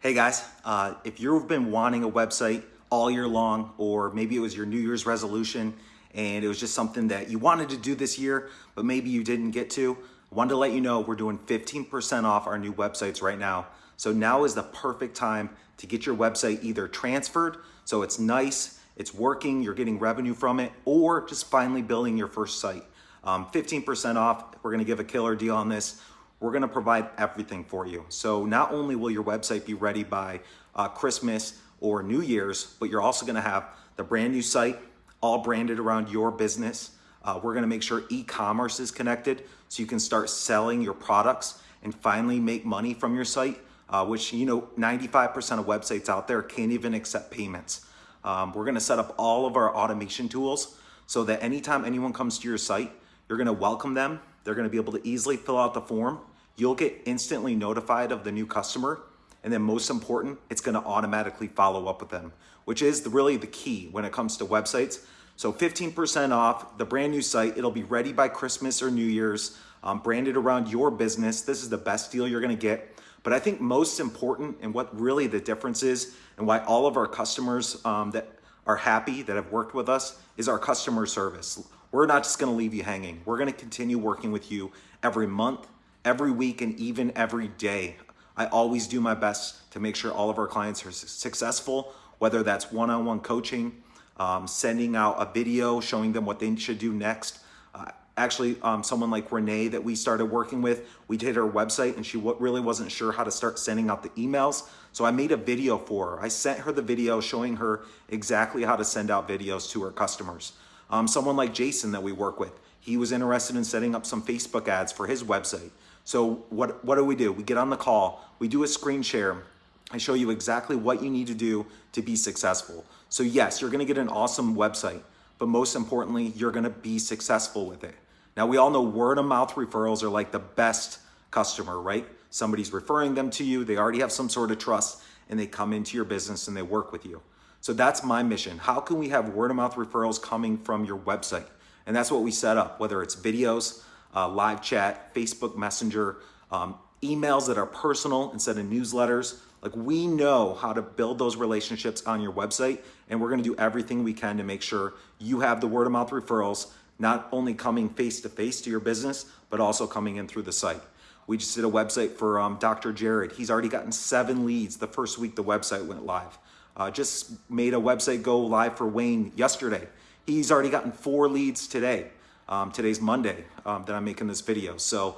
Hey guys, uh, if you've been wanting a website all year long, or maybe it was your New Year's resolution and it was just something that you wanted to do this year, but maybe you didn't get to, I wanted to let you know we're doing 15% off our new websites right now. So now is the perfect time to get your website either transferred, so it's nice, it's working, you're getting revenue from it, or just finally building your first site. Um, 15% off, we're gonna give a killer deal on this we're gonna provide everything for you. So not only will your website be ready by uh, Christmas or New Year's, but you're also gonna have the brand new site, all branded around your business. Uh, we're gonna make sure e-commerce is connected so you can start selling your products and finally make money from your site, uh, which you know 95% of websites out there can't even accept payments. Um, we're gonna set up all of our automation tools so that anytime anyone comes to your site, you're gonna welcome them they're gonna be able to easily fill out the form. You'll get instantly notified of the new customer. And then most important, it's gonna automatically follow up with them, which is really the key when it comes to websites. So 15% off the brand new site. It'll be ready by Christmas or New Year's, um, branded around your business. This is the best deal you're gonna get. But I think most important and what really the difference is and why all of our customers um, that are happy that have worked with us is our customer service. We're not just gonna leave you hanging. We're gonna continue working with you every month, every week, and even every day. I always do my best to make sure all of our clients are successful, whether that's one-on-one coaching, um, sending out a video showing them what they should do next. Uh, actually, um, someone like Renee that we started working with, we did her website and she really wasn't sure how to start sending out the emails. So I made a video for her. I sent her the video showing her exactly how to send out videos to her customers. Um, someone like Jason that we work with, he was interested in setting up some Facebook ads for his website. So what, what do we do? We get on the call, we do a screen share, I show you exactly what you need to do to be successful. So yes, you're gonna get an awesome website, but most importantly, you're gonna be successful with it. Now we all know word of mouth referrals are like the best customer, right? Somebody's referring them to you, they already have some sort of trust, and they come into your business and they work with you. So that's my mission. How can we have word of mouth referrals coming from your website? And that's what we set up, whether it's videos, uh, live chat, Facebook Messenger, um, emails that are personal instead of newsletters. Like we know how to build those relationships on your website and we're gonna do everything we can to make sure you have the word of mouth referrals, not only coming face to face to your business, but also coming in through the site. We just did a website for um, Dr. Jared. He's already gotten seven leads the first week the website went live. Uh, just made a website go live for Wayne yesterday. He's already gotten four leads today. Um, today's Monday um, that I'm making this video. So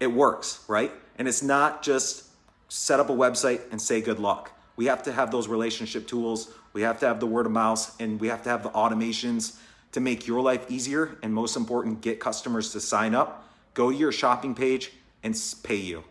it works, right? And it's not just set up a website and say good luck. We have to have those relationship tools. We have to have the word of mouth and we have to have the automations to make your life easier. And most important, get customers to sign up, go to your shopping page and pay you.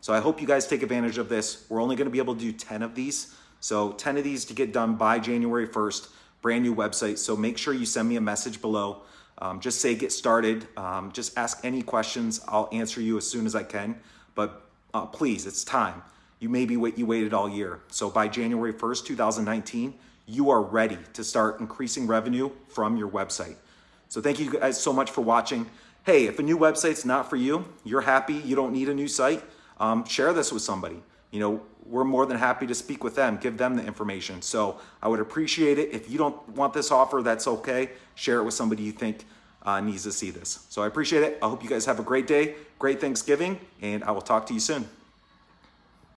So I hope you guys take advantage of this. We're only gonna be able to do 10 of these. So 10 of these to get done by January 1st, brand new website. So make sure you send me a message below. Um, just say get started. Um, just ask any questions. I'll answer you as soon as I can. But uh, please, it's time. You maybe wait, you waited all year. So by January 1st, 2019, you are ready to start increasing revenue from your website. So thank you guys so much for watching. Hey, if a new website's not for you, you're happy, you don't need a new site, um, share this with somebody. You know, we're more than happy to speak with them, give them the information. So I would appreciate it. If you don't want this offer, that's okay. Share it with somebody you think uh, needs to see this. So I appreciate it. I hope you guys have a great day, great Thanksgiving, and I will talk to you soon.